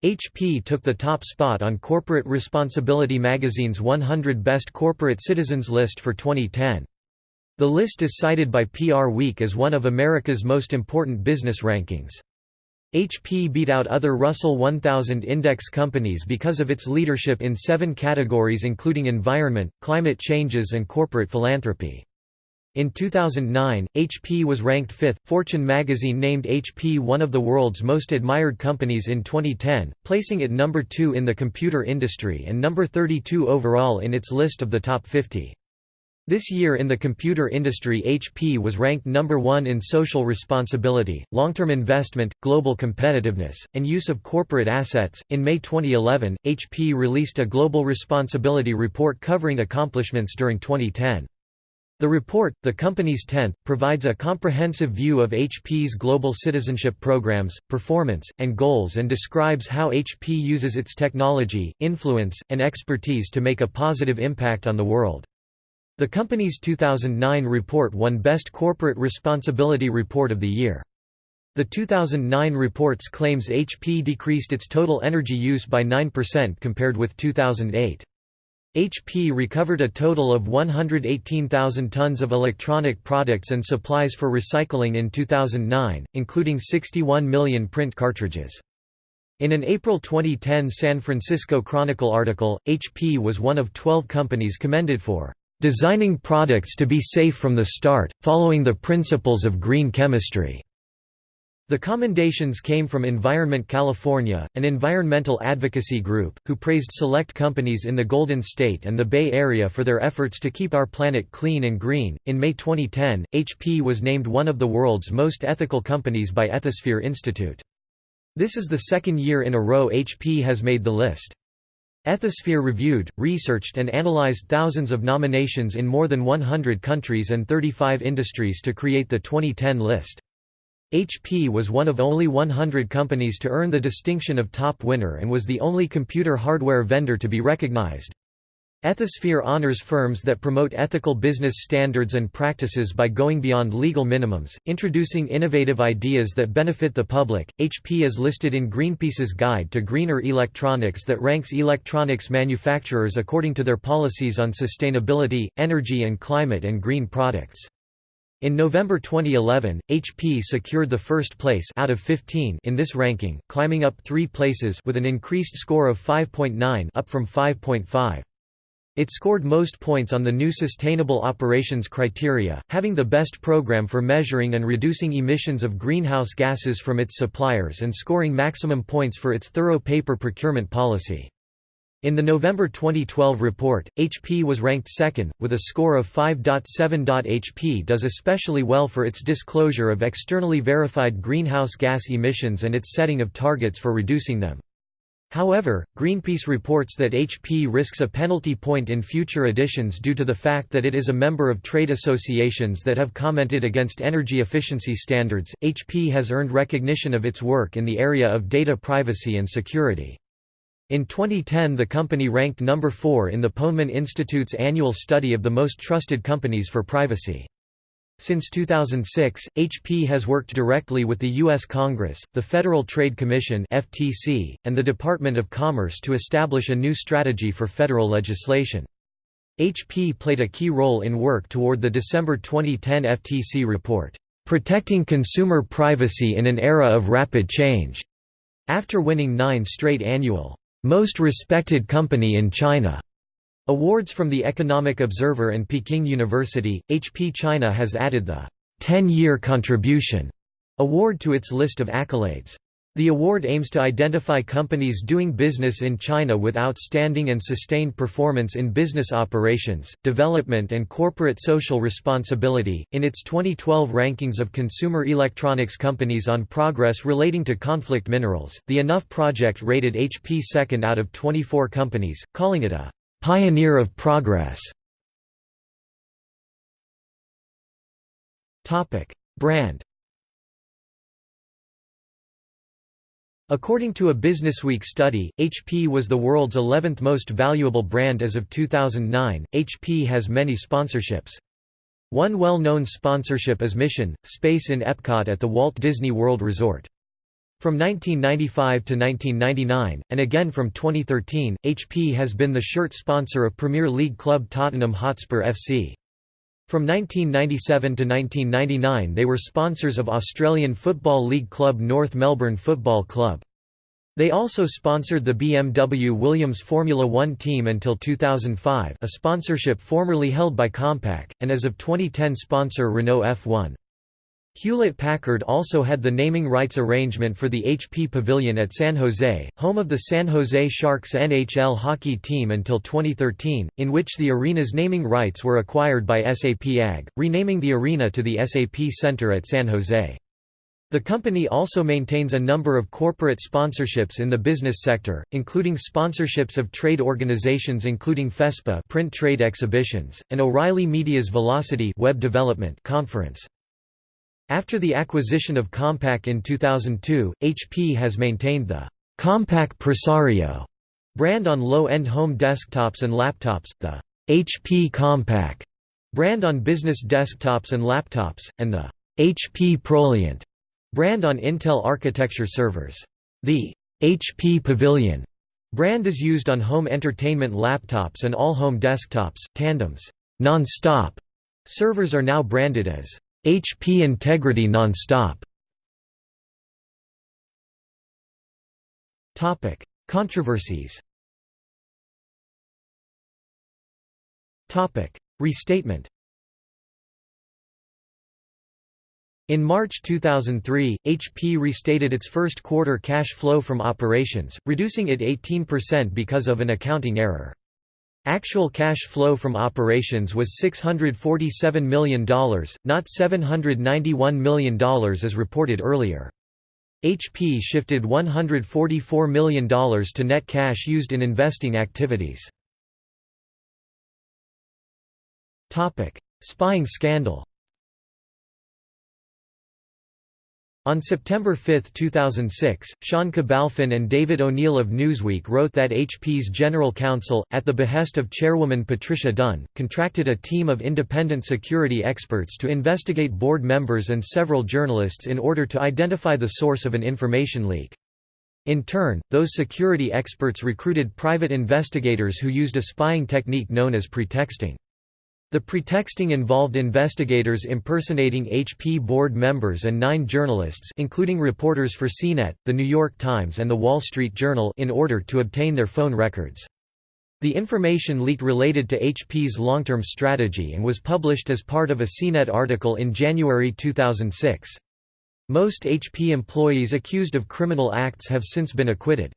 HP took the top spot on Corporate Responsibility magazine's 100 Best Corporate Citizens list for 2010. The list is cited by PR Week as one of America's most important business rankings. HP beat out other Russell 1000 index companies because of its leadership in seven categories including environment, climate changes and corporate philanthropy. In 2009, HP was ranked fifth. Fortune magazine named HP one of the world's most admired companies in 2010, placing it number two in the computer industry and number 32 overall in its list of the top 50. This year in the computer industry HP was ranked number one in social responsibility, long-term investment, global competitiveness, and use of corporate assets. In May 2011, HP released a global responsibility report covering accomplishments during 2010. The report, the company's 10th, provides a comprehensive view of HP's global citizenship programs, performance, and goals and describes how HP uses its technology, influence, and expertise to make a positive impact on the world. The company's 2009 report won Best Corporate Responsibility Report of the Year. The 2009 reports claims HP decreased its total energy use by 9% compared with 2008. HP recovered a total of 118,000 tons of electronic products and supplies for recycling in 2009, including 61 million print cartridges. In an April 2010 San Francisco Chronicle article, HP was one of 12 companies commended for designing products to be safe from the start, following the principles of green chemistry. The commendations came from Environment California, an environmental advocacy group, who praised select companies in the Golden State and the Bay Area for their efforts to keep our planet clean and green. In May 2010, HP was named one of the world's most ethical companies by Ethisphere Institute. This is the second year in a row HP has made the list. Ethisphere reviewed, researched and analyzed thousands of nominations in more than 100 countries and 35 industries to create the 2010 list. HP was one of only 100 companies to earn the distinction of top winner and was the only computer hardware vendor to be recognized. Ethisphere honors firms that promote ethical business standards and practices by going beyond legal minimums, introducing innovative ideas that benefit the public. HP is listed in Greenpeace's Guide to Greener Electronics that ranks electronics manufacturers according to their policies on sustainability, energy and climate and green products. In November 2011, HP secured the first place out of 15 in this ranking, climbing up three places with an increased score of 5.9 up from 5.5. It scored most points on the new Sustainable Operations Criteria, having the best program for measuring and reducing emissions of greenhouse gases from its suppliers and scoring maximum points for its thorough paper procurement policy. In the November 2012 report, HP was ranked second, with a score of 5.7. HP does especially well for its disclosure of externally verified greenhouse gas emissions and its setting of targets for reducing them. However, Greenpeace reports that HP risks a penalty point in future editions due to the fact that it is a member of trade associations that have commented against energy efficiency standards. HP has earned recognition of its work in the area of data privacy and security. In 2010 the company ranked number 4 in the Ponemon Institute's annual study of the most trusted companies for privacy. Since 2006, HP has worked directly with the U.S. Congress, the Federal Trade Commission (FTC), and the Department of Commerce to establish a new strategy for federal legislation. HP played a key role in work toward the December 2010 FTC report, "Protecting Consumer Privacy in an Era of Rapid Change", after winning nine straight annual most Respected Company in China Awards from the Economic Observer and Peking University, HP China has added the 10-year contribution award to its list of accolades. The award aims to identify companies doing business in China with outstanding and sustained performance in business operations, development, and corporate social responsibility. In its 2012 rankings of consumer electronics companies on progress relating to conflict minerals, the Enough Project rated HP second out of 24 companies, calling it a pioneer of progress. Brand According to a Businessweek study, HP was the world's 11th most valuable brand as of 2009. HP has many sponsorships. One well-known sponsorship is Mission Space in Epcot at the Walt Disney World Resort. From 1995 to 1999, and again from 2013, HP has been the shirt sponsor of Premier League club Tottenham Hotspur FC. From 1997 to 1999 they were sponsors of Australian Football League club North Melbourne Football Club. They also sponsored the BMW Williams Formula One team until 2005 a sponsorship formerly held by Compaq, and as of 2010 sponsor Renault F1. Hewlett-Packard also had the naming rights arrangement for the HP Pavilion at San Jose, home of the San Jose Sharks NHL hockey team until 2013, in which the arena's naming rights were acquired by SAP AG, renaming the arena to the SAP Center at San Jose. The company also maintains a number of corporate sponsorships in the business sector, including sponsorships of trade organizations including FESPA print trade exhibitions, and O'Reilly Media's Velocity web development conference. After the acquisition of Compaq in 2002, HP has maintained the Compaq Presario brand on low-end home desktops and laptops, the HP Compaq brand on business desktops and laptops, and the HP Proliant brand on Intel architecture servers. The HP Pavilion brand is used on home entertainment laptops and all home desktops. Tandem's non-stop servers are now branded as HP Integrity Nonstop Topic: Controversies. Topic: Restatement. In March 2003, HP restated its first quarter cash flow from operations, reducing it 18% because of an accounting error. Actual cash flow from operations was $647 million, not $791 million as reported earlier. HP shifted $144 million to net cash used in investing activities. Spying scandal On September 5, 2006, Sean Cabalfin and David O'Neill of Newsweek wrote that HP's general counsel, at the behest of chairwoman Patricia Dunn, contracted a team of independent security experts to investigate board members and several journalists in order to identify the source of an information leak. In turn, those security experts recruited private investigators who used a spying technique known as pretexting. The pretexting involved investigators impersonating HP board members and nine journalists including reporters for CNET, The New York Times and The Wall Street Journal in order to obtain their phone records. The information leak related to HP's long-term strategy and was published as part of a CNET article in January 2006. Most HP employees accused of criminal acts have since been acquitted.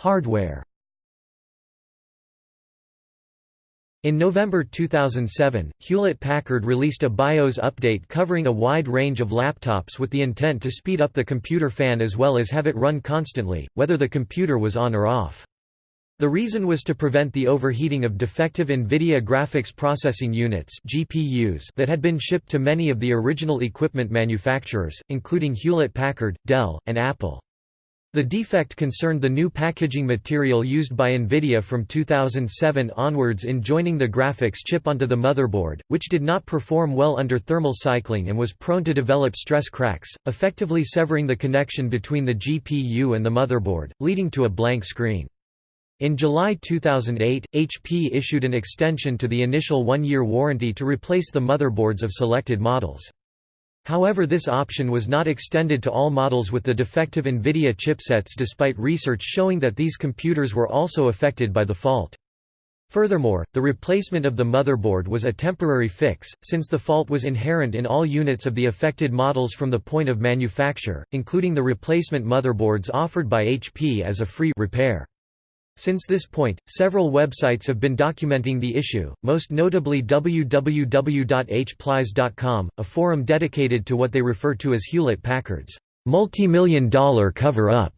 Hardware In November 2007, Hewlett-Packard released a BIOS update covering a wide range of laptops with the intent to speed up the computer fan as well as have it run constantly, whether the computer was on or off. The reason was to prevent the overheating of defective NVIDIA graphics processing units GPUs that had been shipped to many of the original equipment manufacturers, including Hewlett-Packard, Dell, and Apple. The defect concerned the new packaging material used by NVIDIA from 2007 onwards in joining the graphics chip onto the motherboard, which did not perform well under thermal cycling and was prone to develop stress cracks, effectively severing the connection between the GPU and the motherboard, leading to a blank screen. In July 2008, HP issued an extension to the initial one-year warranty to replace the motherboards of selected models. However this option was not extended to all models with the defective NVIDIA chipsets despite research showing that these computers were also affected by the fault. Furthermore, the replacement of the motherboard was a temporary fix, since the fault was inherent in all units of the affected models from the point of manufacture, including the replacement motherboards offered by HP as a free repair. Since this point, several websites have been documenting the issue, most notably www.hplies.com, a forum dedicated to what they refer to as Hewlett-Packard's multi-million dollar cover-up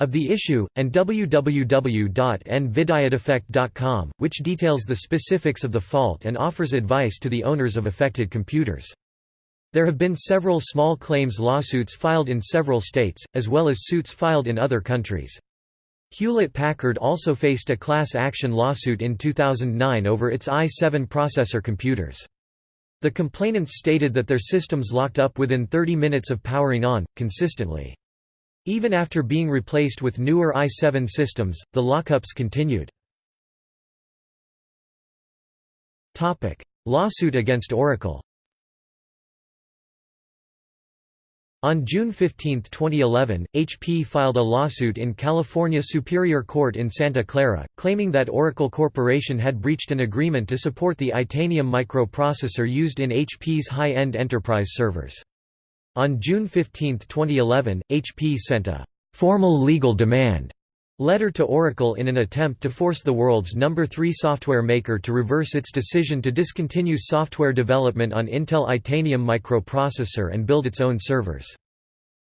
of the issue, and www.nvidiadefect.com, which details the specifics of the fault and offers advice to the owners of affected computers. There have been several small claims lawsuits filed in several states, as well as suits filed in other countries. Hewlett-Packard also faced a class action lawsuit in 2009 over its i7 processor computers. The complainants stated that their systems locked up within 30 minutes of powering on, consistently. Even after being replaced with newer i7 systems, the lockups continued. Lawsuit against Oracle On June 15, 2011, HP filed a lawsuit in California Superior Court in Santa Clara, claiming that Oracle Corporation had breached an agreement to support the Itanium microprocessor used in HP's high-end enterprise servers. On June 15, 2011, HP sent a «formal legal demand» letter to Oracle in an attempt to force the world's number 3 software maker to reverse its decision to discontinue software development on Intel Itanium microprocessor and build its own servers.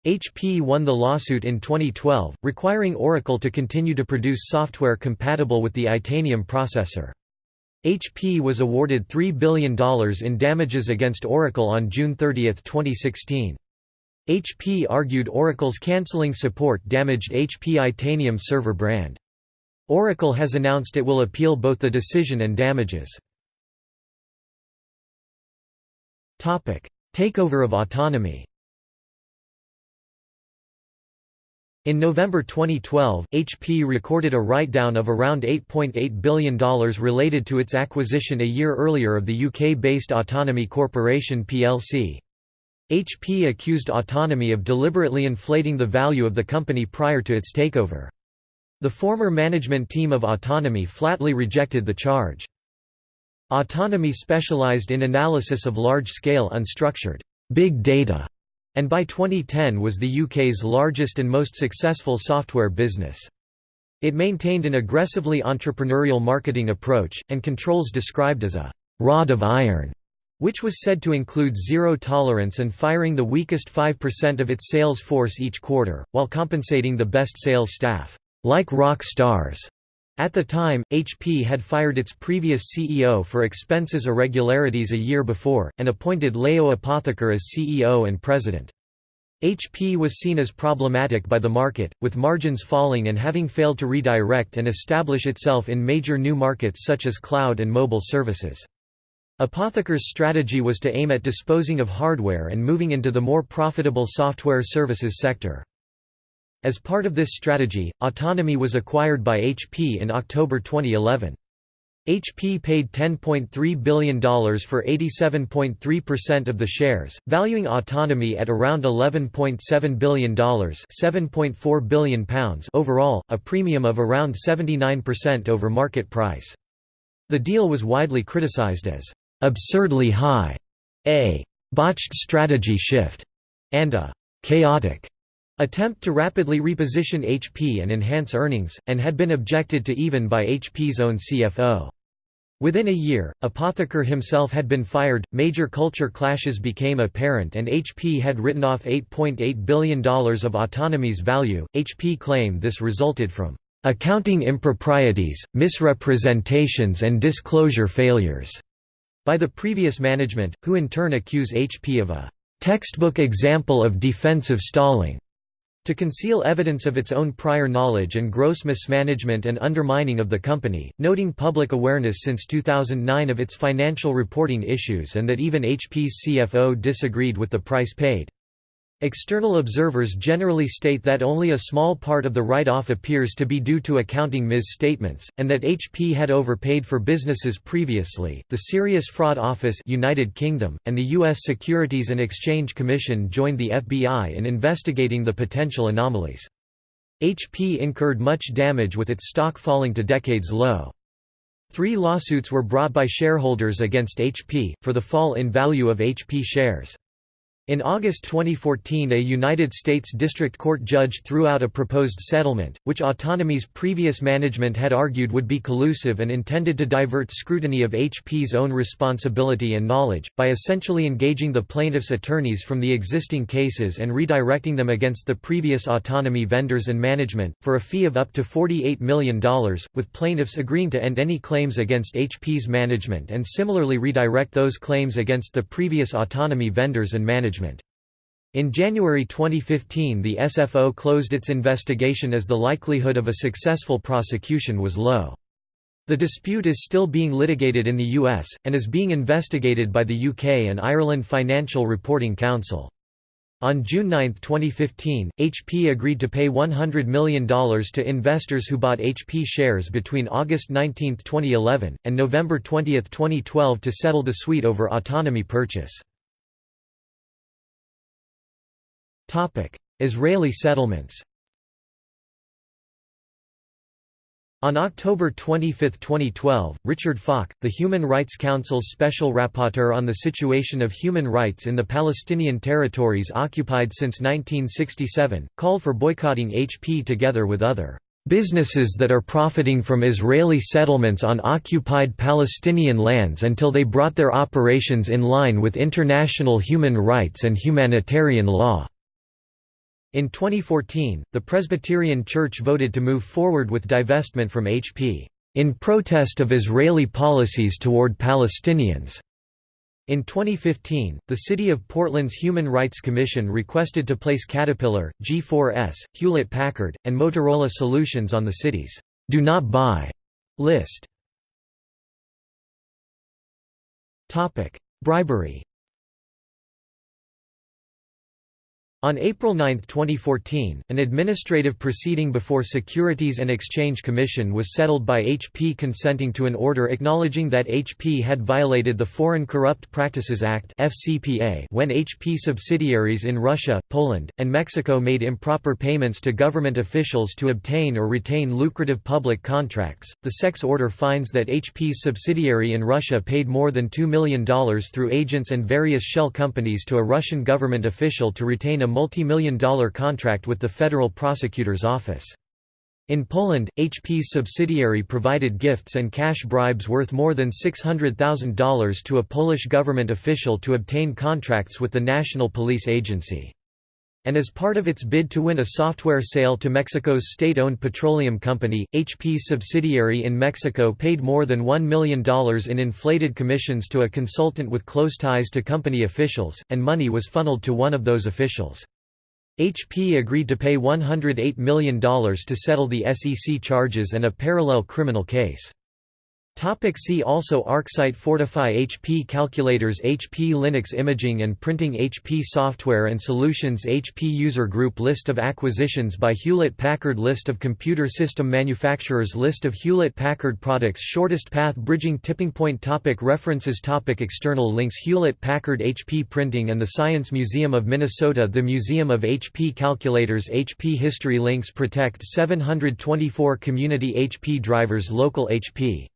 HP won the lawsuit in 2012, requiring Oracle to continue to produce software compatible with the Itanium processor. HP was awarded $3 billion in damages against Oracle on June 30, 2016. HP argued Oracle's canceling support damaged HP Itanium server brand. Oracle has announced it will appeal both the decision and damages. Takeover of autonomy In November 2012, HP recorded a write-down of around $8.8 .8 billion related to its acquisition a year earlier of the UK-based Autonomy Corporation plc. HP accused Autonomy of deliberately inflating the value of the company prior to its takeover. The former management team of Autonomy flatly rejected the charge. Autonomy specialized in analysis of large-scale unstructured big data, and by 2010 was the UK's largest and most successful software business. It maintained an aggressively entrepreneurial marketing approach, and controls described as a «rod of iron» which was said to include zero tolerance and firing the weakest 5% of its sales force each quarter, while compensating the best sales staff, like rock stars. At the time, HP had fired its previous CEO for expenses irregularities a year before, and appointed Leo Apotheker as CEO and president. HP was seen as problematic by the market, with margins falling and having failed to redirect and establish itself in major new markets such as cloud and mobile services. Apotheker's strategy was to aim at disposing of hardware and moving into the more profitable software services sector. As part of this strategy, Autonomy was acquired by HP in October 2011. HP paid $10.3 billion for 87.3% of the shares, valuing Autonomy at around $11.7 billion £7.4 billion overall, a premium of around 79% over market price. The deal was widely criticized as absurdly high, a botched strategy shift, and a chaotic attempt to rapidly reposition HP and enhance earnings, and had been objected to even by HP's own CFO. Within a year, Apotheker himself had been fired, major culture clashes became apparent, and HP had written off $8.8 .8 billion of autonomy's value. HP claimed this resulted from accounting improprieties, misrepresentations, and disclosure failures by the previous management, who in turn accuse HP of a textbook example of defensive stalling to conceal evidence of its own prior knowledge and gross mismanagement and undermining of the company, noting public awareness since 2009 of its financial reporting issues and that even HP's CFO disagreed with the price paid. External observers generally state that only a small part of the write-off appears to be due to accounting misstatements, and that HP had overpaid for businesses previously. The Serious Fraud Office, United Kingdom, and the U.S. Securities and Exchange Commission joined the FBI in investigating the potential anomalies. HP incurred much damage with its stock falling to decades low. Three lawsuits were brought by shareholders against HP, for the fall in value of HP shares. In August 2014 a United States District Court judge threw out a proposed settlement, which Autonomy's previous management had argued would be collusive and intended to divert scrutiny of HP's own responsibility and knowledge, by essentially engaging the plaintiffs' attorneys from the existing cases and redirecting them against the previous Autonomy vendors and management, for a fee of up to $48 million, with plaintiffs agreeing to end any claims against HP's management and similarly redirect those claims against the previous Autonomy vendors and management management. In January 2015 the SFO closed its investigation as the likelihood of a successful prosecution was low. The dispute is still being litigated in the US, and is being investigated by the UK and Ireland Financial Reporting Council. On June 9, 2015, HP agreed to pay $100 million to investors who bought HP shares between August 19, 2011, and November 20, 2012 to settle the suite over autonomy purchase. Israeli settlements On October 25, 2012, Richard Falk, the Human Rights Council's Special Rapporteur on the situation of human rights in the Palestinian territories occupied since 1967, called for boycotting HP together with other businesses that are profiting from Israeli settlements on occupied Palestinian lands until they brought their operations in line with international human rights and humanitarian law. In 2014, the Presbyterian Church voted to move forward with divestment from HP, in protest of Israeli policies toward Palestinians. In 2015, the City of Portland's Human Rights Commission requested to place Caterpillar, G4S, Hewlett-Packard, and Motorola Solutions on the city's «Do Not Buy» list. Bribery On April 9, 2014, an administrative proceeding before Securities and Exchange Commission was settled by HP consenting to an order acknowledging that HP had violated the Foreign Corrupt Practices Act when HP subsidiaries in Russia, Poland, and Mexico made improper payments to government officials to obtain or retain lucrative public contracts. The SEC order finds that HP's subsidiary in Russia paid more than $2 million through agents and various shell companies to a Russian government official to retain a multi-million dollar contract with the Federal Prosecutor's Office. In Poland, HP's subsidiary provided gifts and cash bribes worth more than $600,000 to a Polish government official to obtain contracts with the National Police Agency. And as part of its bid to win a software sale to Mexico's state-owned petroleum company, HP's subsidiary in Mexico paid more than $1 million in inflated commissions to a consultant with close ties to company officials, and money was funneled to one of those officials. HP agreed to pay $108 million to settle the SEC charges and a parallel criminal case. Topic see also ArcSight Fortify HP Calculators HP Linux Imaging and Printing HP Software and Solutions HP User Group List of acquisitions by Hewlett-Packard List of computer system manufacturers List of Hewlett-Packard products Shortest path bridging tipping point topic References topic External links Hewlett-Packard HP Printing and the Science Museum of Minnesota The Museum of HP Calculators HP History Links Protect 724 Community HP Drivers Local HP